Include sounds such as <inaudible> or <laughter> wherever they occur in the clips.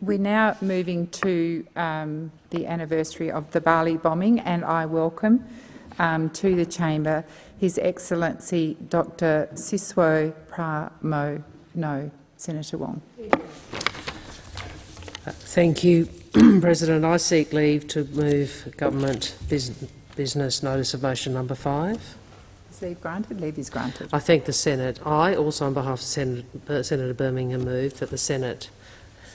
We're now moving to um, the anniversary of the Bali bombing, and I welcome um, to the chamber His Excellency Dr. Siswo Pramo. No, Senator Wong. Thank you, <clears throat> President. I seek leave to move government business notice of motion number five. Is leave granted? Leave is granted. I thank the Senate. I also, on behalf of Senator, uh, Senator Birmingham, move that the Senate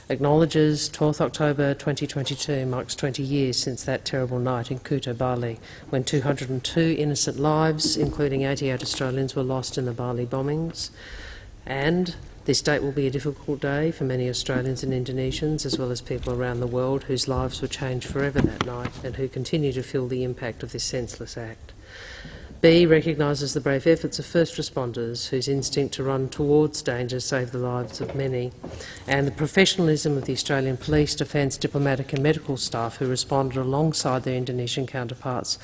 acknowledges 12th October 2022 marks 20 years since that terrible night in Kuta, Bali, when 202 innocent lives, including 88 Australians, were lost in the Bali bombings. And this date will be a difficult day for many Australians and Indonesians, as well as people around the world whose lives were changed forever that night and who continue to feel the impact of this senseless act. B recognises the brave efforts of first responders whose instinct to run towards danger saved the lives of many, and the professionalism of the Australian police, defence, diplomatic and medical staff who responded alongside their Indonesian counterparts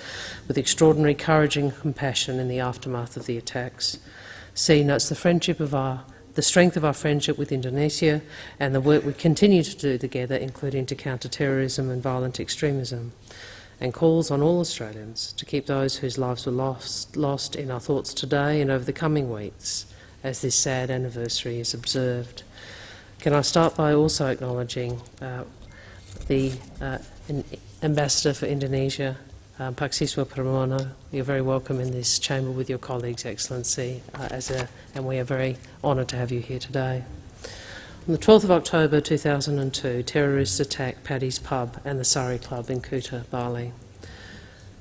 with extraordinary courage and compassion in the aftermath of the attacks. C notes the friendship of our the strength of our friendship with Indonesia and the work we continue to do together, including to counter terrorism and violent extremism and calls on all Australians to keep those whose lives were lost, lost in our thoughts today and over the coming weeks as this sad anniversary is observed. Can I start by also acknowledging uh, the uh, Ambassador for Indonesia, um, Pak Siswo Pramono. You're very welcome in this chamber with your colleagues, Excellency, uh, as a, and we are very honoured to have you here today. On the 12th of October 2002, terrorists attacked Paddy's pub and the Sari Club in Kuta, Bali.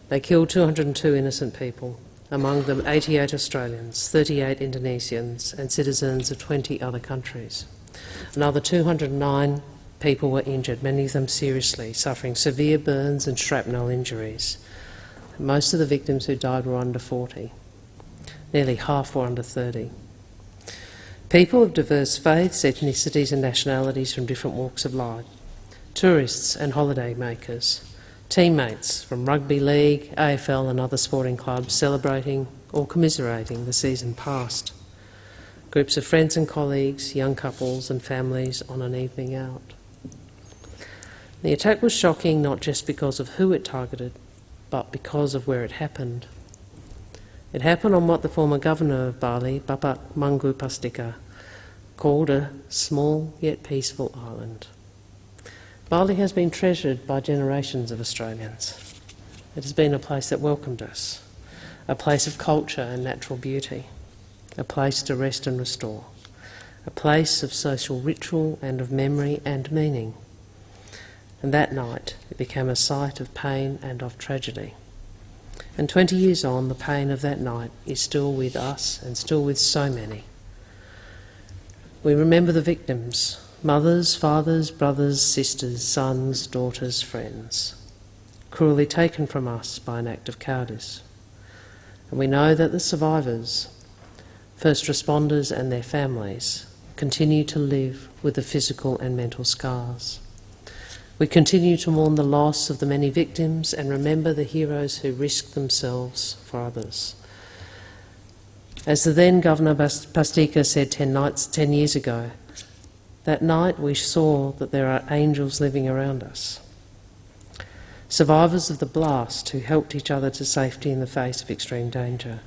They killed 202 innocent people, among them 88 Australians, 38 Indonesians and citizens of 20 other countries. Another 209 people were injured, many of them seriously, suffering severe burns and shrapnel injuries. Most of the victims who died were under 40. Nearly half were under 30. People of diverse faiths, ethnicities and nationalities from different walks of life, tourists and holiday makers, teammates from rugby league, AFL and other sporting clubs celebrating or commiserating the season past, groups of friends and colleagues, young couples and families on an evening out. The attack was shocking not just because of who it targeted, but because of where it happened. It happened on what the former governor of Bali, Bapak Mangku Pastika, called a small yet peaceful island. Bali has been treasured by generations of Australians. It has been a place that welcomed us, a place of culture and natural beauty, a place to rest and restore, a place of social ritual and of memory and meaning. And that night it became a site of pain and of tragedy. And 20 years on, the pain of that night is still with us and still with so many. We remember the victims mothers, fathers, brothers, sisters, sons, daughters, friends cruelly taken from us by an act of cowardice. And we know that the survivors, first responders and their families, continue to live with the physical and mental scars. We continue to mourn the loss of the many victims and remember the heroes who risked themselves for others. As the then Governor Pastika said 10, nights, 10 years ago, that night we saw that there are angels living around us. Survivors of the blast who helped each other to safety in the face of extreme danger,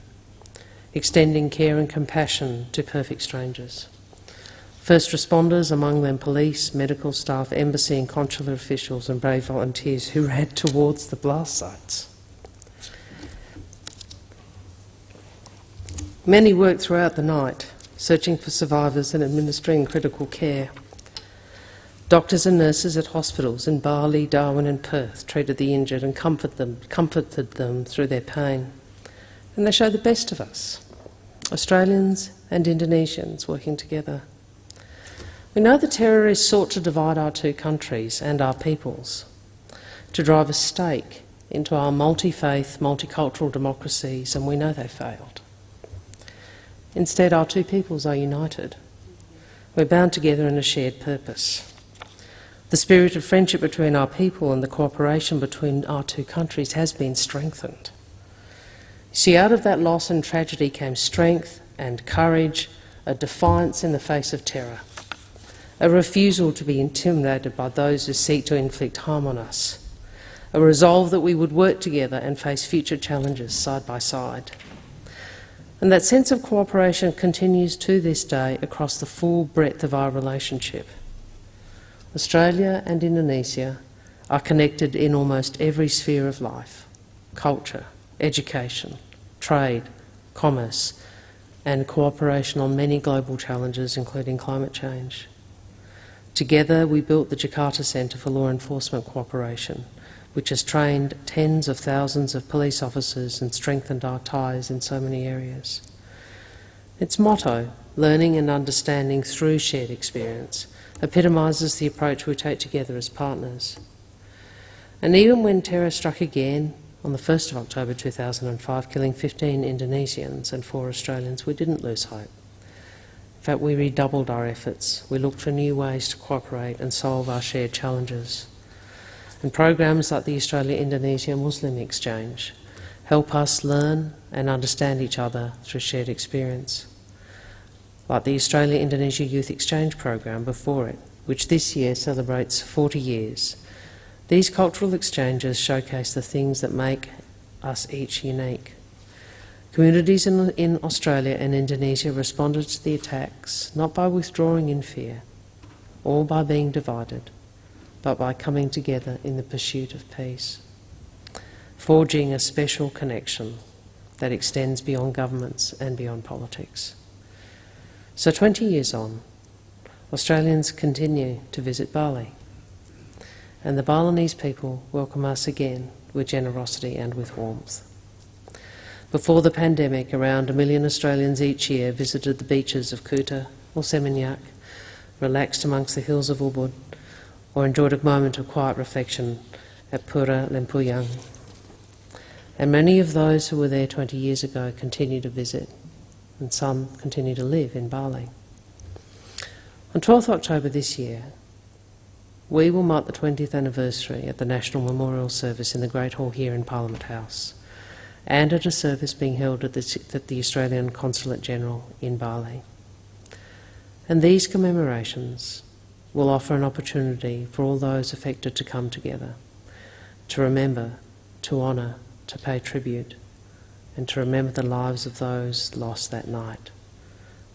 extending care and compassion to perfect strangers. First responders, among them police, medical staff, embassy and consular officials and brave volunteers who ran towards the blast sites. Many worked throughout the night, searching for survivors and administering critical care. Doctors and nurses at hospitals in Bali, Darwin and Perth treated the injured and comfort them, comforted them through their pain. And they show the best of us, Australians and Indonesians working together. We know the terrorists sought to divide our two countries and our peoples, to drive a stake into our multi-faith, multicultural democracies, and we know they failed. Instead, our two peoples are united. We're bound together in a shared purpose. The spirit of friendship between our people and the cooperation between our two countries has been strengthened. See, out of that loss and tragedy came strength and courage, a defiance in the face of terror a refusal to be intimidated by those who seek to inflict harm on us, a resolve that we would work together and face future challenges side by side. And that sense of cooperation continues to this day across the full breadth of our relationship. Australia and Indonesia are connected in almost every sphere of life culture, education, trade, commerce, and cooperation on many global challenges, including climate change. Together, we built the Jakarta Centre for Law Enforcement Cooperation, which has trained tens of thousands of police officers and strengthened our ties in so many areas. Its motto, learning and understanding through shared experience, epitomises the approach we take together as partners. And even when terror struck again on the 1st of October 2005, killing 15 Indonesians and four Australians, we didn't lose hope. In fact, we redoubled our efforts. We looked for new ways to cooperate and solve our shared challenges. And programs like the Australia-Indonesia Muslim Exchange help us learn and understand each other through shared experience. Like the Australia-Indonesia Youth Exchange program before it, which this year celebrates 40 years. These cultural exchanges showcase the things that make us each unique. Communities in, in, Australia and Indonesia responded to the attacks not by withdrawing in fear or by being divided, but by coming together in the pursuit of peace, forging a special connection that extends beyond governments and beyond politics. So 20 years on, Australians continue to visit Bali, and the Balinese people welcome us again with generosity and with warmth. Before the pandemic, around a million Australians each year visited the beaches of Kuta or Seminyak, relaxed amongst the hills of Ubud, or enjoyed a moment of quiet reflection at Pura Lempuyang. And many of those who were there 20 years ago continue to visit, and some continue to live in Bali. On 12th October this year, we will mark the 20th anniversary at the National Memorial Service in the Great Hall here in Parliament House and at a service being held at the, at the Australian Consulate General in Bali. And these commemorations will offer an opportunity for all those affected to come together, to remember, to honour, to pay tribute, and to remember the lives of those lost that night,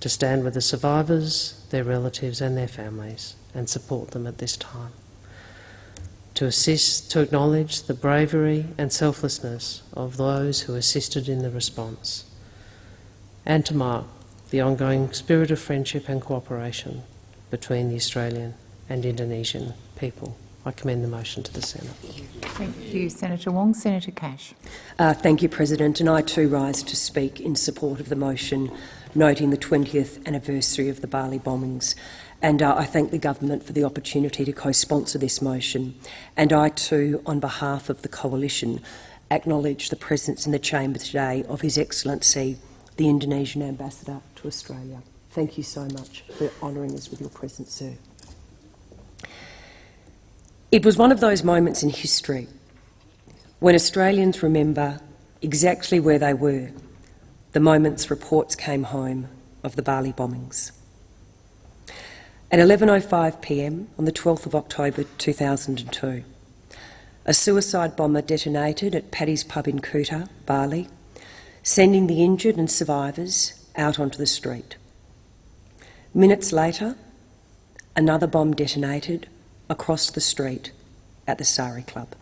to stand with the survivors, their relatives and their families, and support them at this time to assist, to acknowledge the bravery and selflessness of those who assisted in the response, and to mark the ongoing spirit of friendship and cooperation between the Australian and Indonesian people. I commend the motion to the Senate. Thank you, Senator Wong. Senator Cash. Uh, thank you, President. And I too rise to speak in support of the motion noting the 20th anniversary of the Bali bombings and uh, I thank the government for the opportunity to co-sponsor this motion. And I too, on behalf of the Coalition, acknowledge the presence in the chamber today of His Excellency, the Indonesian Ambassador to Australia. Thank you so much for honouring us with your presence, sir. It was one of those moments in history when Australians remember exactly where they were the moments reports came home of the Bali bombings. At 11.05pm on the 12th of October 2002, a suicide bomber detonated at Paddy's pub in Kuta, Bali, sending the injured and survivors out onto the street. Minutes later, another bomb detonated across the street at the Sari Club.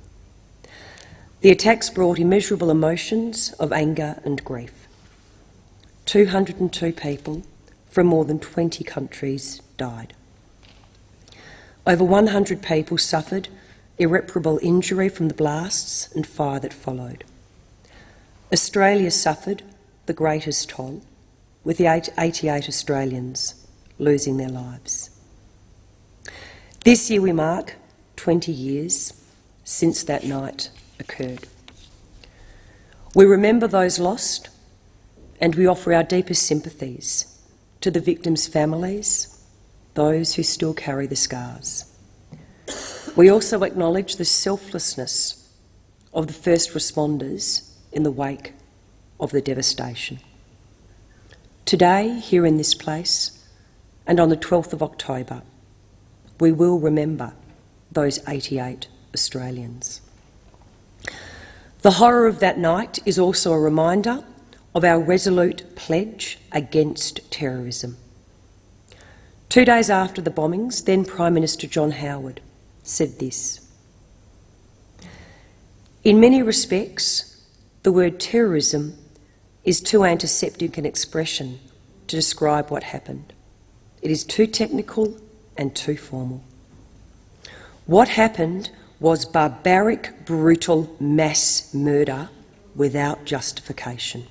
The attacks brought immeasurable emotions of anger and grief. 202 people from more than 20 countries died. Over 100 people suffered irreparable injury from the blasts and fire that followed. Australia suffered the greatest toll, with the 88 Australians losing their lives. This year we mark 20 years since that night occurred. We remember those lost and we offer our deepest sympathies to the victims' families those who still carry the scars. We also acknowledge the selflessness of the first responders in the wake of the devastation. Today, here in this place, and on the 12th of October, we will remember those 88 Australians. The horror of that night is also a reminder of our resolute pledge against terrorism. Two days after the bombings, then Prime Minister John Howard said this In many respects, the word terrorism is too antiseptic an expression to describe what happened. It is too technical and too formal. What happened was barbaric, brutal mass murder without justification.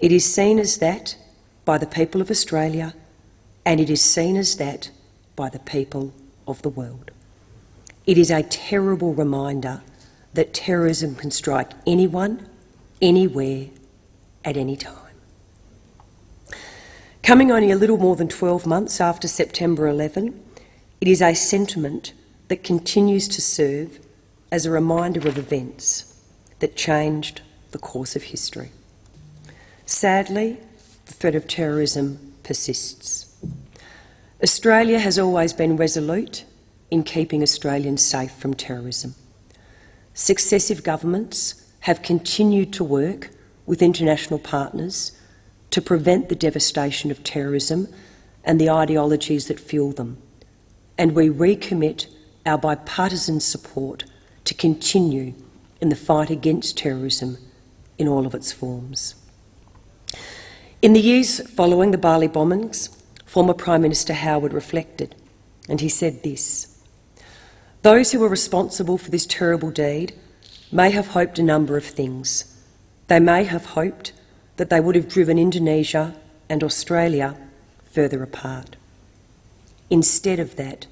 It is seen as that by the people of Australia, and it is seen as that by the people of the world. It is a terrible reminder that terrorism can strike anyone, anywhere, at any time. Coming only a little more than 12 months after September 11, it is a sentiment that continues to serve as a reminder of events that changed the course of history. Sadly, the threat of terrorism persists. Australia has always been resolute in keeping Australians safe from terrorism. Successive governments have continued to work with international partners to prevent the devastation of terrorism and the ideologies that fuel them. And we recommit our bipartisan support to continue in the fight against terrorism in all of its forms. In the years following the Bali bombings, former Prime Minister Howard reflected, and he said this Those who were responsible for this terrible deed may have hoped a number of things. They may have hoped that they would have driven Indonesia and Australia further apart. Instead of that,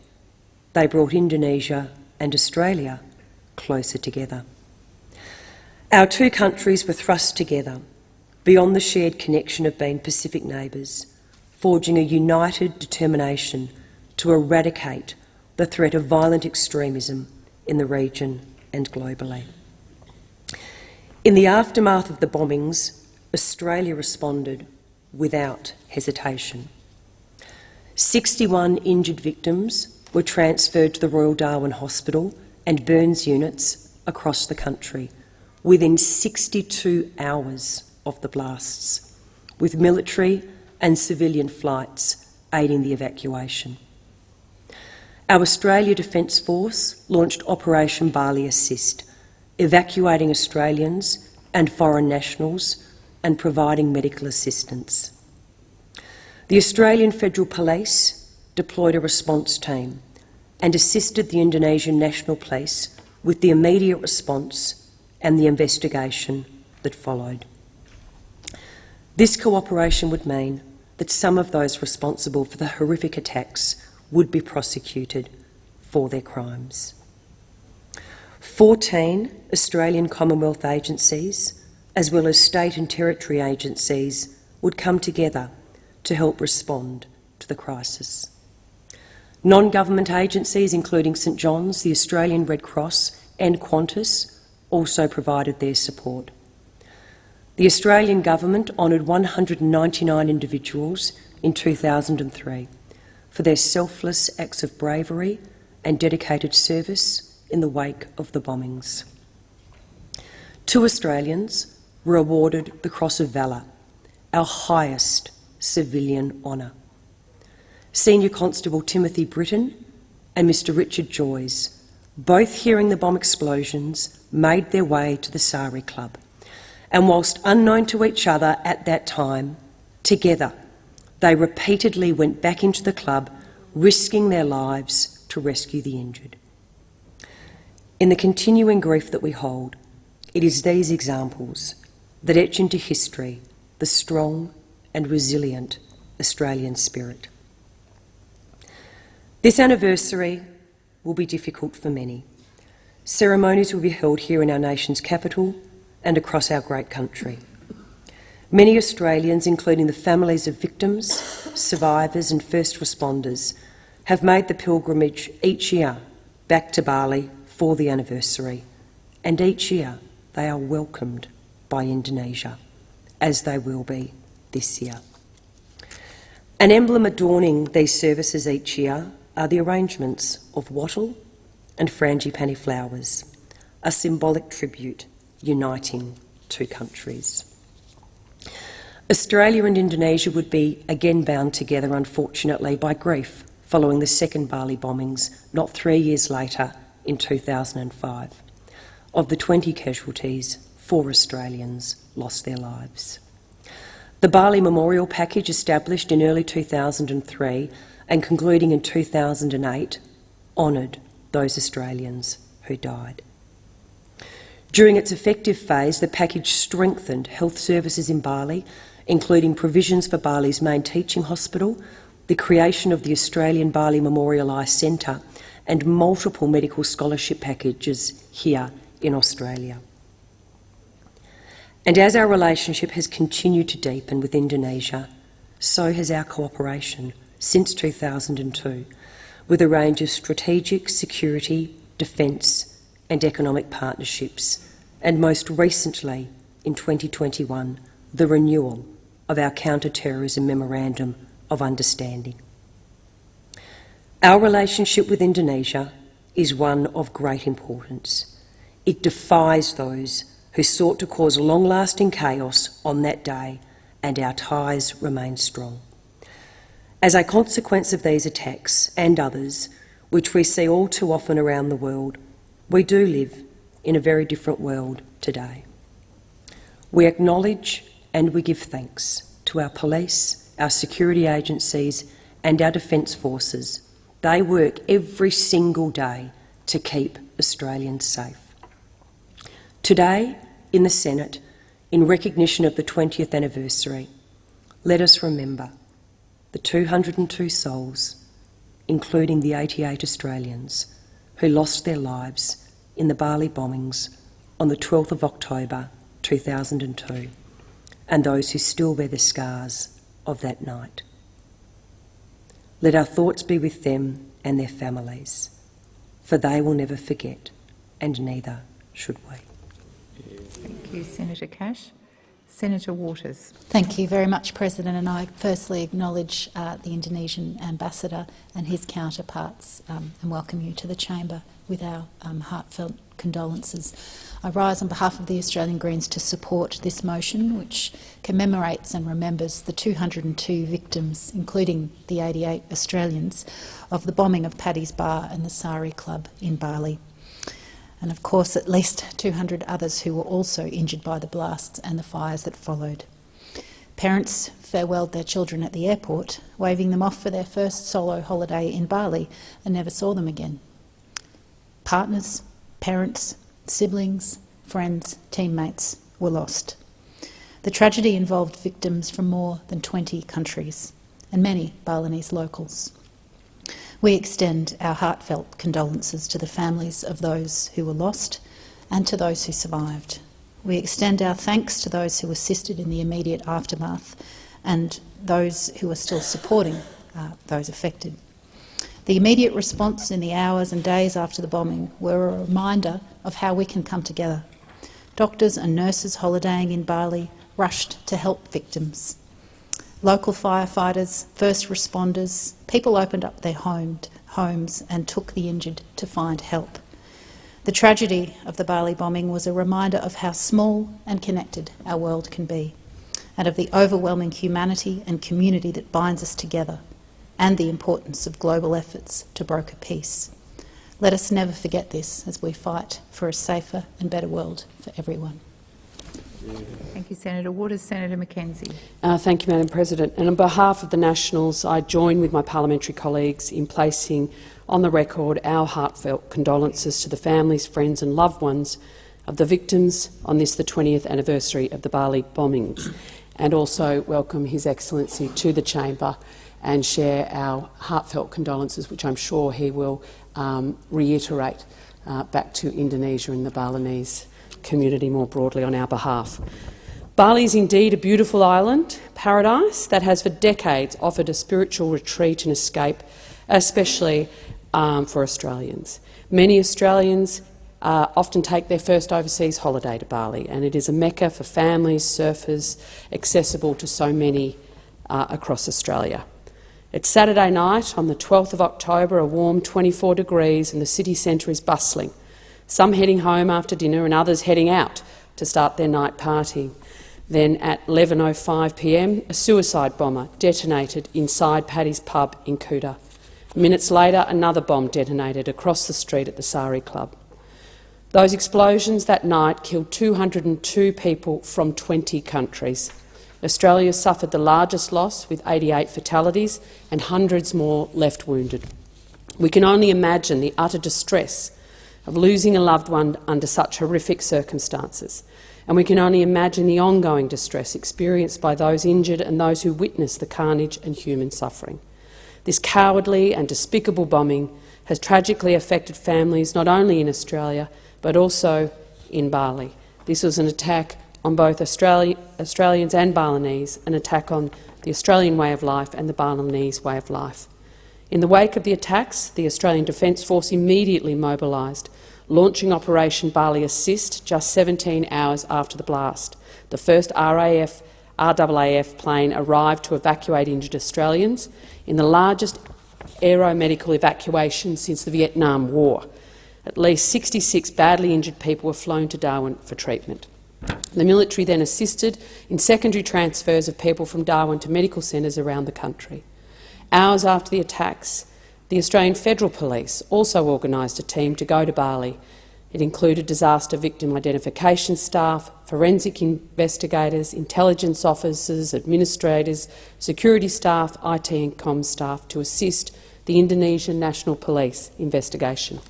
they brought Indonesia and Australia closer together. Our two countries were thrust together beyond the shared connection of being Pacific neighbours, forging a united determination to eradicate the threat of violent extremism in the region and globally. In the aftermath of the bombings, Australia responded without hesitation. 61 injured victims were transferred to the Royal Darwin Hospital and burns units across the country within 62 hours of the blasts, with military and civilian flights aiding the evacuation. Our Australia Defence Force launched Operation Bali Assist, evacuating Australians and foreign nationals and providing medical assistance. The Australian Federal Police deployed a response team and assisted the Indonesian National Police with the immediate response and the investigation that followed. This cooperation would mean that some of those responsible for the horrific attacks would be prosecuted for their crimes. 14 Australian Commonwealth agencies as well as state and territory agencies, would come together to help respond to the crisis. Non government agencies, including St John's, the Australian Red Cross, and Qantas, also provided their support. The Australian Government honoured 199 individuals in 2003 for their selfless acts of bravery and dedicated service in the wake of the bombings. Two Australians were awarded the Cross of Valour, our highest civilian honour. Senior Constable Timothy Britten and Mr Richard Joyes, both hearing the bomb explosions, made their way to the Sari Club. And whilst unknown to each other at that time, together they repeatedly went back into the club, risking their lives to rescue the injured. In the continuing grief that we hold, it is these examples that etch into history the strong and resilient Australian spirit. This anniversary will be difficult for many. Ceremonies will be held here in our nation's capital and across our great country. Many Australians, including the families of victims, survivors and first responders, have made the pilgrimage each year back to Bali for the anniversary, and each year they are welcomed by Indonesia, as they will be this year. An emblem adorning these services each year are the arrangements of wattle and frangipani flowers, a symbolic tribute uniting two countries. Australia and Indonesia would be again bound together, unfortunately, by grief following the second Bali bombings not three years later in 2005. Of the 20 casualties, four Australians lost their lives. The Bali Memorial Package, established in early 2003 and concluding in 2008, honoured those Australians who died. During its effective phase, the package strengthened health services in Bali, including provisions for Bali's main teaching hospital, the creation of the Australian Bali Memorial Eye Centre, and multiple medical scholarship packages here in Australia. And as our relationship has continued to deepen with Indonesia, so has our cooperation since 2002 with a range of strategic security, defence and economic partnerships, and most recently, in 2021, the renewal of our counter-terrorism memorandum of understanding. Our relationship with Indonesia is one of great importance. It defies those who sought to cause long-lasting chaos on that day, and our ties remain strong. As a consequence of these attacks and others, which we see all too often around the world, we do live in a very different world today. We acknowledge and we give thanks to our police, our security agencies and our defence forces. They work every single day to keep Australians safe. Today, in the Senate, in recognition of the 20th anniversary, let us remember the 202 souls, including the 88 Australians, who lost their lives in the Bali bombings on the 12th of October 2002, and those who still bear the scars of that night. Let our thoughts be with them and their families, for they will never forget, and neither should we. Thank you, Senator Cash. Senator Waters. Thank you very much, President. And I firstly acknowledge uh, the Indonesian ambassador and his counterparts um, and welcome you to the chamber with our um, heartfelt condolences. I rise on behalf of the Australian Greens to support this motion, which commemorates and remembers the 202 victims, including the 88 Australians, of the bombing of Paddy's Bar and the Sari Club in Bali and of course at least 200 others who were also injured by the blasts and the fires that followed. Parents farewelled their children at the airport, waving them off for their first solo holiday in Bali and never saw them again. Partners, parents, siblings, friends, teammates were lost. The tragedy involved victims from more than 20 countries and many Balinese locals. We extend our heartfelt condolences to the families of those who were lost and to those who survived. We extend our thanks to those who assisted in the immediate aftermath and those who are still supporting uh, those affected. The immediate response in the hours and days after the bombing were a reminder of how we can come together. Doctors and nurses holidaying in Bali rushed to help victims local firefighters, first responders, people opened up their home, homes and took the injured to find help. The tragedy of the Bali bombing was a reminder of how small and connected our world can be, and of the overwhelming humanity and community that binds us together, and the importance of global efforts to broker peace. Let us never forget this as we fight for a safer and better world for everyone. Thank you, Senator Waters. Senator Mackenzie. Uh, thank you, Madam President. And on behalf of the Nationals, I join with my parliamentary colleagues in placing on the record our heartfelt condolences to the families, friends and loved ones of the victims on this, the 20th anniversary of the Bali bombings, and also welcome His Excellency to the chamber and share our heartfelt condolences, which I'm sure he will um, reiterate uh, back to Indonesia and the Balinese community more broadly on our behalf. Bali is indeed a beautiful island, paradise, that has for decades offered a spiritual retreat and escape, especially um, for Australians. Many Australians uh, often take their first overseas holiday to Bali, and it is a mecca for families, surfers, accessible to so many uh, across Australia. It's Saturday night on the 12th of October, a warm 24 degrees, and the city centre is bustling. Some heading home after dinner and others heading out to start their night party. Then at 11.05pm, a suicide bomber detonated inside Paddy's pub in Kuta. Minutes later, another bomb detonated across the street at the Sari Club. Those explosions that night killed 202 people from 20 countries. Australia suffered the largest loss, with 88 fatalities and hundreds more left wounded. We can only imagine the utter distress of losing a loved one under such horrific circumstances, and we can only imagine the ongoing distress experienced by those injured and those who witnessed the carnage and human suffering. This cowardly and despicable bombing has tragically affected families not only in Australia but also in Bali. This was an attack on both Australia, Australians and Balinese, an attack on the Australian way of life and the Balinese way of life. In the wake of the attacks, the Australian Defence Force immediately mobilised, launching Operation Bali Assist just 17 hours after the blast. The first RAF RAAF plane arrived to evacuate injured Australians in the largest aeromedical evacuation since the Vietnam War. At least 66 badly injured people were flown to Darwin for treatment. The military then assisted in secondary transfers of people from Darwin to medical centres around the country. Hours after the attacks, the Australian Federal Police also organised a team to go to Bali. It included disaster victim identification staff, forensic investigators, intelligence officers, administrators, security staff, IT and comms staff to assist the Indonesian National Police investigation.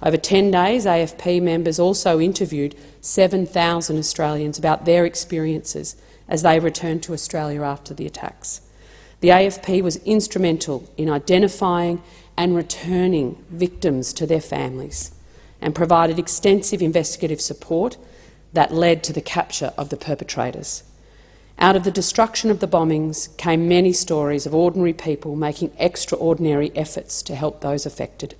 Over 10 days, AFP members also interviewed 7,000 Australians about their experiences as they returned to Australia after the attacks. The AFP was instrumental in identifying and returning victims to their families and provided extensive investigative support that led to the capture of the perpetrators. Out of the destruction of the bombings came many stories of ordinary people making extraordinary efforts to help those affected.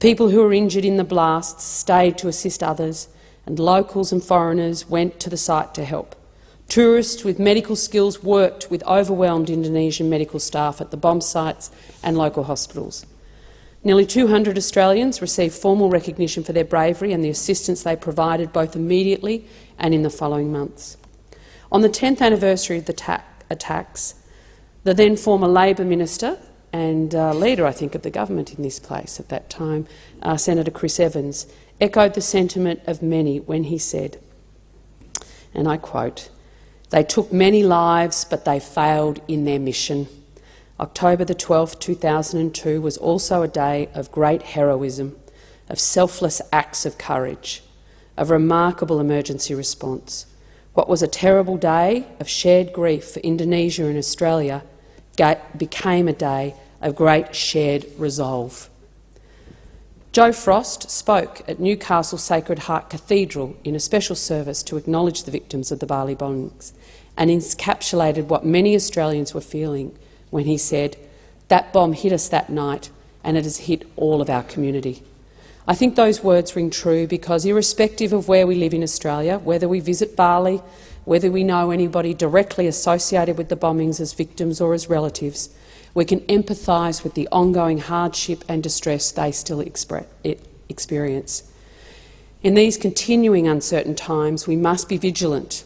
People who were injured in the blasts stayed to assist others, and locals and foreigners went to the site to help. Tourists with medical skills worked with overwhelmed Indonesian medical staff at the bomb sites and local hospitals. Nearly 200 Australians received formal recognition for their bravery and the assistance they provided both immediately and in the following months. On the 10th anniversary of the attacks, the then former Labor minister and uh, leader, I think, of the government in this place at that time, uh, Senator Chris Evans, echoed the sentiment of many when he said, and I quote, they took many lives, but they failed in their mission. October the 12th, 2002 was also a day of great heroism, of selfless acts of courage, of remarkable emergency response. What was a terrible day of shared grief for Indonesia and Australia became a day of great shared resolve. Joe Frost spoke at Newcastle Sacred Heart Cathedral in a special service to acknowledge the victims of the Bali bombings and encapsulated what many Australians were feeling when he said, that bomb hit us that night and it has hit all of our community. I think those words ring true because irrespective of where we live in Australia, whether we visit Bali, whether we know anybody directly associated with the bombings as victims or as relatives, we can empathise with the ongoing hardship and distress they still experience. In these continuing uncertain times, we must be vigilant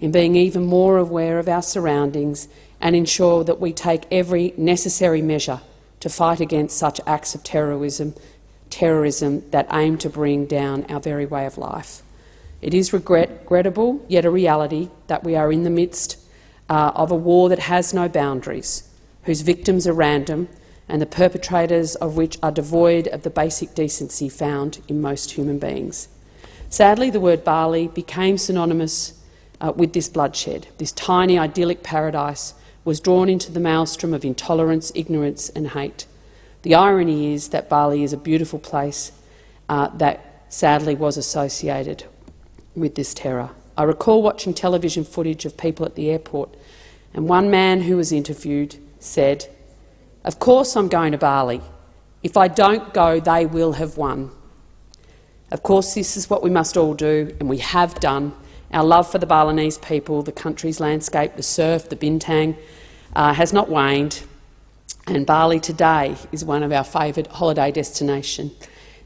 in being even more aware of our surroundings and ensure that we take every necessary measure to fight against such acts of terrorism, terrorism that aim to bring down our very way of life. It is regrettable, yet a reality, that we are in the midst uh, of a war that has no boundaries, whose victims are random and the perpetrators of which are devoid of the basic decency found in most human beings. Sadly, the word Bali became synonymous uh, with this bloodshed. This tiny idyllic paradise was drawn into the maelstrom of intolerance, ignorance and hate. The irony is that Bali is a beautiful place uh, that sadly was associated with this terror. I recall watching television footage of people at the airport, and one man who was interviewed said, Of course I'm going to Bali. If I don't go, they will have won. Of course, this is what we must all do, and we have done. Our love for the Balinese people, the country's landscape, the surf, the bintang, uh, has not waned. and Bali today is one of our favoured holiday destinations.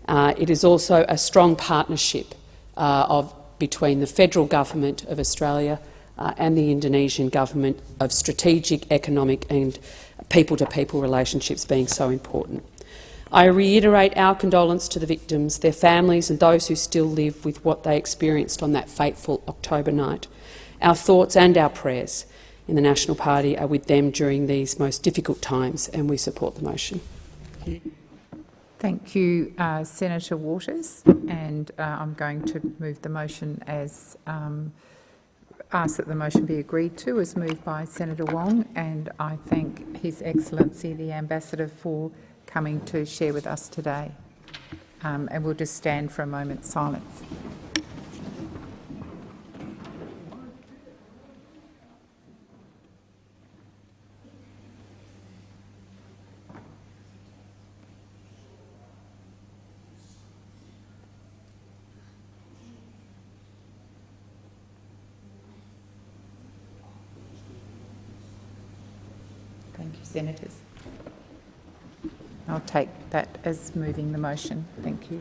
Uh, it is also a strong partnership uh, of, between the federal government of Australia uh, and the Indonesian government of strategic, economic and people-to-people relationships being so important. I reiterate our condolence to the victims, their families and those who still live with what they experienced on that fateful October night. Our thoughts and our prayers in the National Party are with them during these most difficult times, and we support the motion. Thank you, uh, Senator Waters, and uh, I'm going to move the motion as um, ask that the motion be agreed to as moved by Senator Wong, and I thank His Excellency the Ambassador for coming to share with us today. Um, and we'll just stand for a moment's silence. Thank you, Senators. I'll take that as moving the motion. Thank you.